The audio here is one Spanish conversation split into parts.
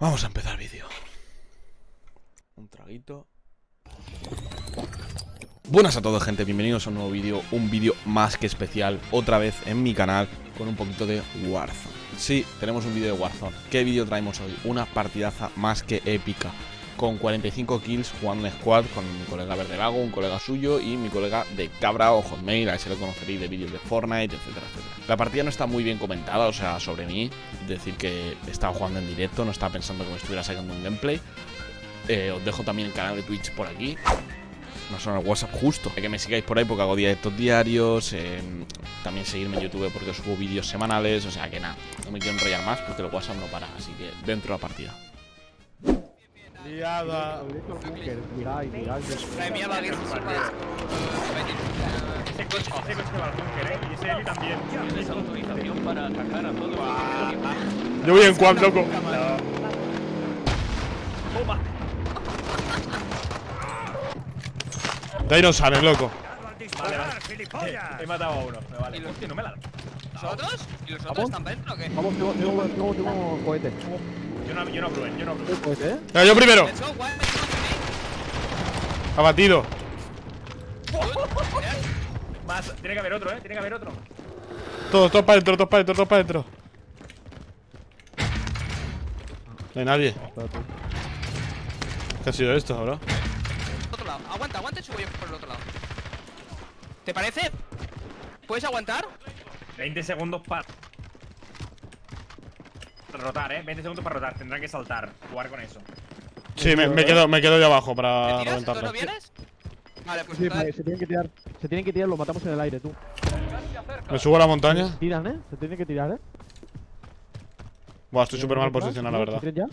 Vamos a empezar el vídeo. Un traguito. Buenas a todos gente, bienvenidos a un nuevo vídeo, un vídeo más que especial, otra vez en mi canal, con un poquito de Warzone. Sí, tenemos un vídeo de Warzone. ¿Qué vídeo traemos hoy? Una partidaza más que épica, con 45 kills jugando en squad con mi colega Verdelago, un colega suyo y mi colega de Cabra o Hotmail, a ese lo conoceréis de vídeos de Fortnite, etcétera, etcétera. La partida no está muy bien comentada, o sea, sobre mí, es decir que estaba jugando en directo, no estaba pensando que me estuviera sacando un gameplay. Eh, os dejo también el canal de Twitch por aquí no son el WhatsApp justo. Que me sigáis por ahí porque hago directos diarios. Eh, también seguirme en YouTube porque subo vídeos semanales. O sea que nada, no me quiero enrollar más porque el WhatsApp no para. Así que dentro de la partida. Liada. Mía, va a ir Ese coche, ese coche va al búnker, ¿eh? Y ese Eli también. Tienes autorización para atacar a todos los Yo voy en quad, loco. Toma. De ahí no sales, loco. Vale, vale. He matado a uno. Me vale. ¿Y los- Hostia, no me la. ¿Los otros? ¿Y los otros ¿Vamos? están dentro o qué? Vamos, tengo cohete. Yo no, yo no yo no Bruen. ¿Tengo cohete, eh? Venga, yo primero. Abatido. Más, tiene que haber otro, ¿eh? Tiene que haber otro. Todos, todos para adentro, todos para adentro, todos para adentro. No hay nadie. ¿Qué ha sido esto, bro? Otro lado. Aguanta, aguanta y subo yo por el otro lado. ¿Te parece? ¿Puedes aguantar? 20 segundos para. Rotar, ¿eh? 20 segundos para rotar. Tendrán que saltar. Jugar con eso. Sí, me, me quedo, me quedo yo abajo ¿Te para no reventarlo. vienes? Vale, pues Sí, vale, se tienen que tirar. Se tienen que tirar, lo matamos en el aire, tú. Me subo a la montaña. Tiran, eh. Se tienen que tirar, eh. Buah, estoy súper mal posicionado, la verdad. ¿Se ya?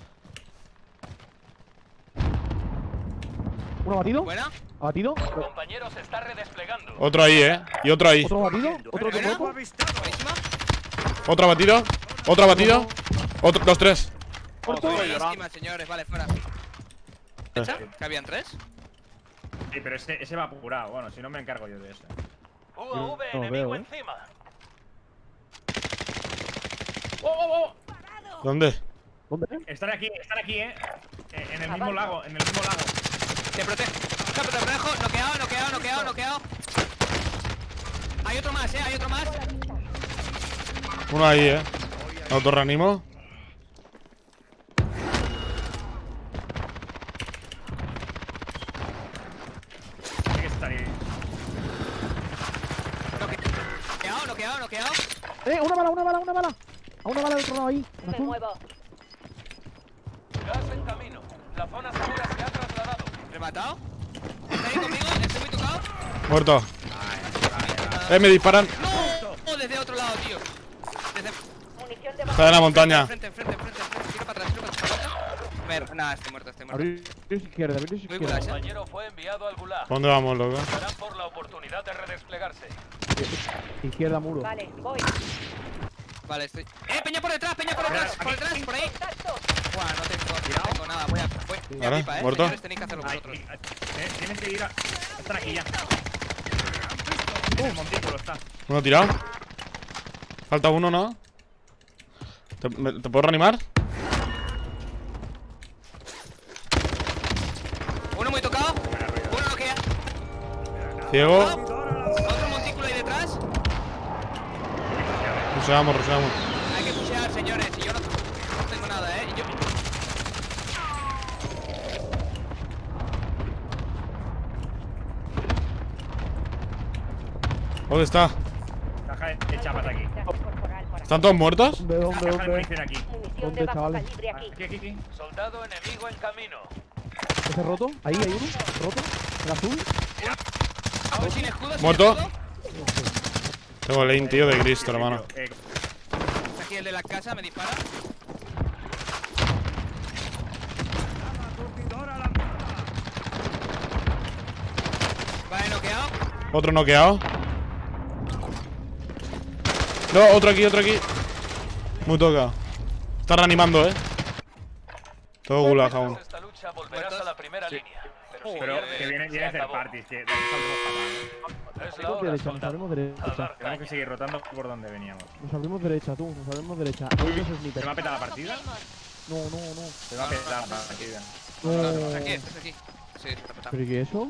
¿Uno abatido? ¿Buena? ¿Abatido? Compañero se está redesplegando. Otro ahí, eh. Y otro ahí. ¿Otro abatido? ¿Otro de. Buenísima. Otro abatido. Otro abatido. Otro, los tres. ¿Muerto? Buenísima, señores. Vale, fuera. ¿Hecha? ¿Que habían tres? Sí, pero ese, ese va apurado. Bueno, si no me encargo yo de ese. UAV No enemigo veo, eh. encima. ¿Dónde? ¿Dónde? eh? Están aquí, están aquí, ¿eh? Eh, En el mismo lago, en el mismo lago. Te protejo. No, te protejo. Noqueado, noqueado, noqueado, noqueado. Hay otro más, eh. Hay otro más. Uno ahí, eh. Estar ahí. Noqueado, noqueado, noqueado. ¡Eh! ¡Una bala, una bala, una bala! A una bala del otro lado ahí. Me azul. muevo. Gas en camino. La zona segura se ha trasladado. ¿Rematado? ¿Está ahí conmigo? ¿Estoy muy tocado? Muerto. Eh, me disparan. ¡No! Oh, desde otro lado, tío. Desde. Munición de Está en la montaña. Enfrente, enfrente, enfrente, enfrente. Tiro para atrás, tiro para atrás. Nada, estoy muerto, estoy muerto. Abrir izquierda, abrir izquierda. con la- Compañero fue enviado al gulag. ¿Dónde vamos, loco? Estarán por la oportunidad de redesplegarse. Izquierda, muro. Vale, voy. Vale, estoy. ¡Eh, peña por detrás, peña por detrás! ¡Por detrás, por ahí! Buah, no tengo, no tengo nada, voy a. Voy, voy a Vale, pipa, eh. muerto. Señores, tenéis que hacerlo Ay, vosotros. eh, Tienes que ir a. Están aquí ya. Montículo está. Uno tirado. Falta uno, ¿no? ¿Te, me- ¿te puedo reanimar? Uno muy tocado. Uno no queda. Ciego. Otro montículo ahí detrás. Ruseamos, ruseamos. Hay que pushear, señores. Y yo no, no tengo nada, eh. Yo. ¿Dónde está? Caja de de chapas aquí. ¿Están todos muertos? ¿Dónde, dónde, dónde? aquí. ¿Dónde, chavales? aquí. Aquí, aquí. Soldado enemigo en camino. ¿Ese roto? Ahí hay uno. ¿Roto? ¿El azul? Sin escudo, Muerto. Tengo el aim, tío, de Cristo, hermano. Eh, Está aquí el de la casa, me dispara. Vale, noqueado. Otro noqueado. No, otro aquí, otro aquí. Muy tocado. Está reanimando, eh. Todo gulag aún. Esta lucha volverás a la primera línea. Pero si pero pierdes, que viene, viene a hacer parties. Que. Es la derecha, nos soldado. abrimos A derecha. Tenemos que seguir rotando por donde veníamos. Nos abrimos derecha, tú. Nos abrimos derecha. ¿Se me ha snipers. petado la partida? No, no, no. Se va a petar aquí. bien. No. Aquí, estás aquí. Sí, está petado. ¿Pero qué eso?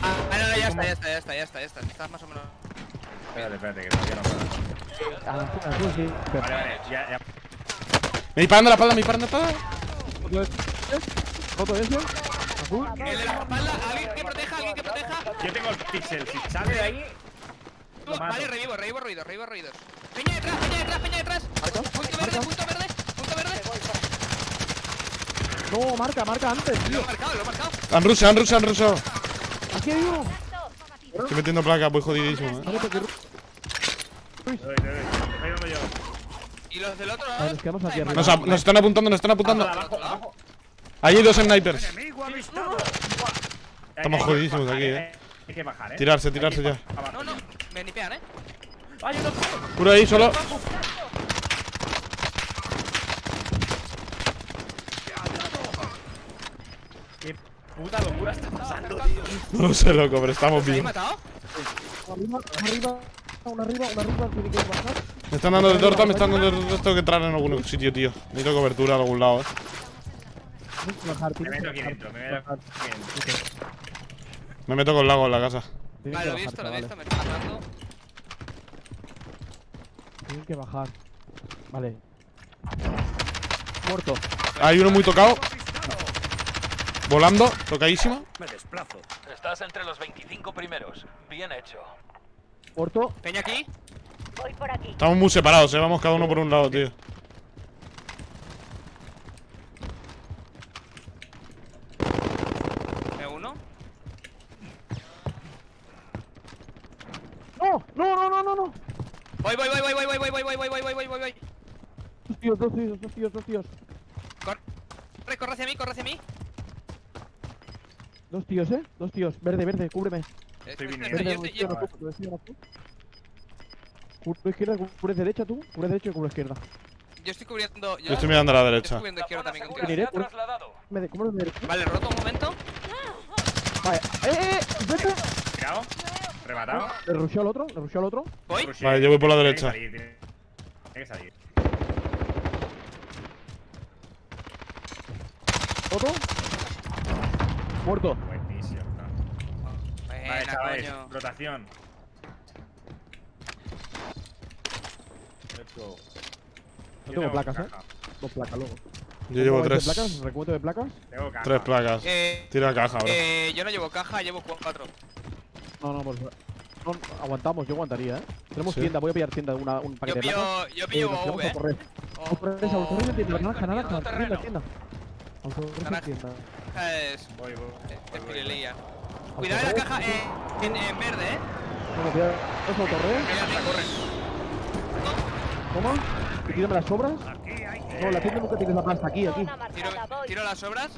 Ah, no, no, ya está, ya está, ya está, ya está, ya está. Estás más o menos. Espérate, espérate, que todavía no puedo. A la zona azul, sí. Vale, vale, ya, ya. Me disparan de la espalda, me disparan de la espalda. El de la espalda, alguien que proteja, alguien que proteja. Yo tengo el pixel. Si sale de ahí. Lo. Vale, revivo, revivo ruidos, revivo ruidos. Peña detrás, peña detrás, peña detrás. Marca, Punto verde, punto verde, punto verde. No, marca, marca antes, Lo tío. he marcado, lo he marcado. Han rushado, han rushado, han rushado. Aquí hay uno. Estoy metiendo placas, voy jodidísimo, eh. Y los del otro lado. nos quedamos aquí arriba. Nos, nos están apuntando, nos están apuntando. Ahí hay dos snipers. Estamos jodidísimos aquí, eh. Hay que bajar, eh. Tirarse, tirarse ya. Abajo. No, no, me nipean, eh. Puro ahí, solo. ¡Qué puta locura está pasando, tío! No sé, loco, pero estamos ¿Os habéis bien. matado? Arriba, arriba, una arriba, una arriba, tiene que bajar. Me están dando de torta, me están dando de torta. Tengo que entrar en algún sitio, tío. Necesito cobertura de algún lado, eh. Me meto aquí dentro, me meto aquí dentro. Me meto con lago en la casa. Vale, lo he visto, lo he visto, me está matando. Tienen que bajar. Vale. Muerto. Hay uno muy tocado. Volando, tocadísimo. Estás entre los 25 primeros. Bien hecho. Muerto. Peña aquí. Voy por aquí. Estamos muy separados, eh. Vamos cada uno por un lado, tío. Me uno. ¡No! ¡No, no, no, no, no! Voy, voy, voy, voy, voy, voy, voy, voy, voy, voy, voy, voy, voy, voy. Dos tíos, dos tíos, dos tíos, dos tíos. Corre, corre hacia mí, corre hacia mí. Dos tíos, eh. Dos tíos. Verde, verde, cúbreme. Estoy viniendo. Verde, yo estoy- izquierda, yo-. Cubre izquierda, cubre derecha tú. Cubre derecha y cubre izquierda. Yo estoy cubriendo. Yo estoy mirando a la Estoy derecha. cubriendo izquierda también Veniré. Me derecha. Vale, roto un momento. Vale. ¡Eh, eh! ¡Vete! Tirado. Rematado. Le rushó al otro, le rushó al otro. Voy. Vale, yo voy por la Tiene que derecha. tiene que salir. Otro. Muerto. Buenísimo. Vale, Buena, chavales. coño. Rotación. Let's go. No Yo tengo placas, caja. eh. Dos placas luego. Yo llevo ¿Cómo vais de tres. placas? ¿Recuento de placas? Tengo caja. Tres placas. Eh, Tira caja, bro. eh, yo no llevo caja, llevo cuatro. No, no, pues. No, aguantamos, yo aguantaría, eh. Tenemos Sí. tienda, voy a pillar tienda, una, un Yo paquete de placas. pillo, yo Eh, pillo nos quedamos V. a correr. Oh, autores en tienda, naranja, naranja, terreno. tienda. Naranja. tienda caja es. Voy, voy, es voy. Cuidado en la caja eh, en, en, verde, eh. Bueno, cuidado. ¿Es motorreo? ¿Cómo? ¿Te tiran las sobras? No, la tienda nunca tienes la plasta aquí, aquí. Tiro, tiro las sobras.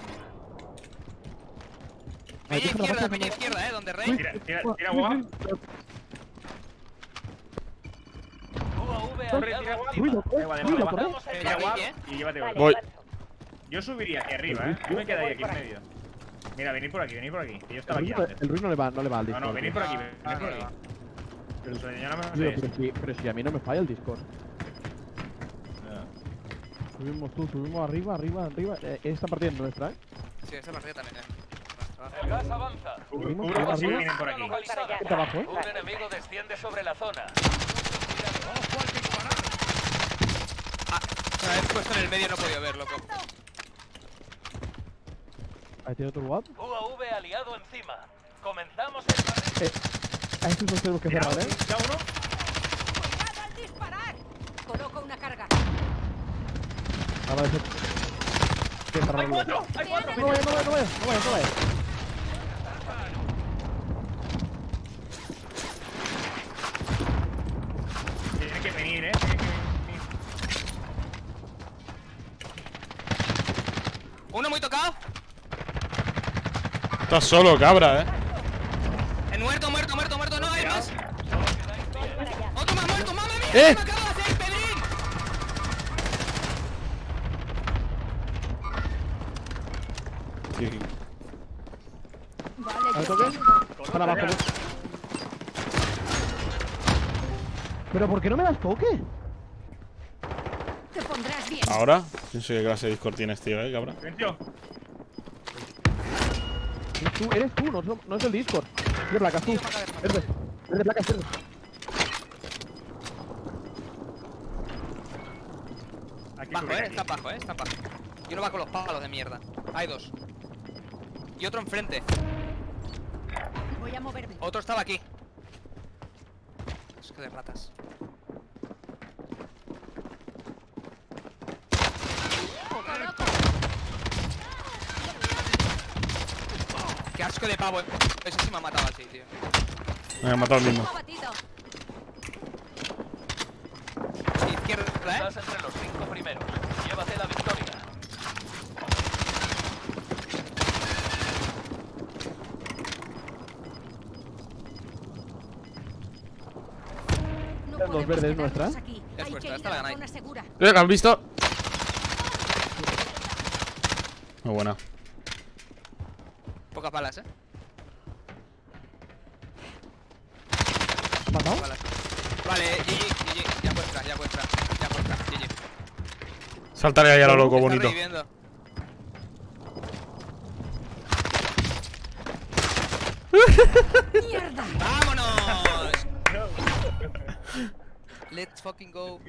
Peña izquierda, peña izquierda, eh, donde rey. Tira, tira, tira, guau. Corre, tira guap. Tira guap. Y llévate ¿eh? Voy. Yo subiría aquí arriba, eh. Yo me quedaría aquí en medio. Mira, venid por aquí, venid por aquí. Que yo estaba El aquí ruido, antes. el ruido no le va, no le va al No, Discord. no, venid por aquí, venid Ah, por no, aquí. Pero no si, pero si a mí no me falla el Discord. Subimos tú, subimos arriba, arriba, arriba. Eh, esta partida es nuestra, eh. Sí, esta partida también, eh. El gas avanza. Subimos, Cubro si arriba. vienen por aquí. Está abajo, eh. Un enemigo desciende sobre la zona. Una vez puesto en el medio no he podido ver, loco. Ahí tiene otro WAP. UAV aliado encima. Comenzamos el. Eh, a estos los tenemos que cerrar, eh. ¿Ya uno? ¡Cuidado al disparar! Coloco una carga. Ah, vale, sí. Que cerrar el WAP. No vayas, no no vayas, no no vayas. Tiene que venir, eh. Tiene que venir. Uno muy tocado. Estás solo, cabra, eh. En muerto, muerto, muerto, muerto. No, hay más. Otro más muerto, mamá mía. Eh. ¿Qué me acabo de hacer, Pedrín? Sí. Vale, ¿Al toque? Para abajo. ¿Pero por qué no me das toque? Te pondrás bien. ¿Ahora? No sé qué clase de Discord tienes, tío, eh. Silencio. Tú, eres tú, no, no es el Discord. Es de placas, tú. Es de, es de placas, es de- Aquí Bajo, eh, está bajo, eh, está bajo. Y uno va con los palos de mierda. Hay dos. Y otro enfrente. Voy a moverme. Otro estaba aquí. Es que de ratas. Qué asco de pavo. eh. Ese sí me ha matado así, tío. Me ha matado el mismo. Izquierda, eh. Estás entre los cinco primeros. Llévate la victoria. No Los verdes nuestra. Es ir esta la la ganáis. Eh, ¿la has visto? Muy buena. Pocas balas, eh. ¿Has matado? Balas. Vale, GG, GG. Ya vuestra, ya vuestra. Ya vuestra, GG. Saltaré ahí a lo loco, Está bonito. reviviendo. ¡Mierda! ¡Vámonos! Let's fucking go.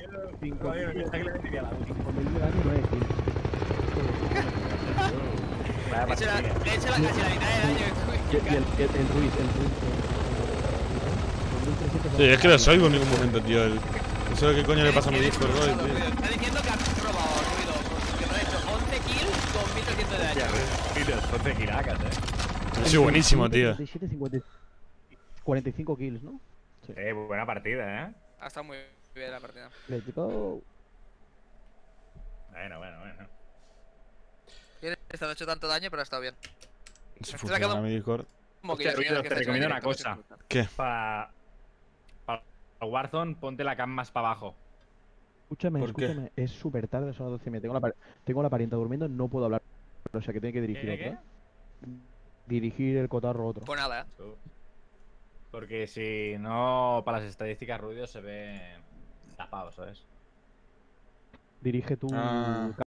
He hecho la, partida. he hecho la casi la mitad del. Y, el, el, el Ruiz, el Ruiz. Sí, es que no os oigo en ningún momento, tío. El... No sé qué coño le pasa a mi Discord hoy, tío. Está diciendo que has robado ruido. Que me ha hecho 11 kills con 1300 de daño. Tiros, 11 giracas, eh. Sí, buenísimo, tío. 57, 50, 45 kills, ¿no? Eh, buena partida, eh. Ha estado muy bien la partida. Let's go. Bueno, bueno, bueno. Bien, Esta no ha hecho tanto daño, pero ha estado bien. Se funciona quedado- mi Discord. Hostia, te recomiendo una cosa. ¿Qué? Para. Para Warzone, ponte la cam más para abajo. Escúchame, escúchame. Es súper tarde, son las 12 y media. Tengo la, tengo la parienta durmiendo, no puedo hablar. O sea que tiene que dirigir ¿Qué, otro. qué? Dirigir el cotarro otro. Pues nada, eh. Porque si no, para las estadísticas, Ruido se ve tapado, ¿sabes? Dirige tú Ah.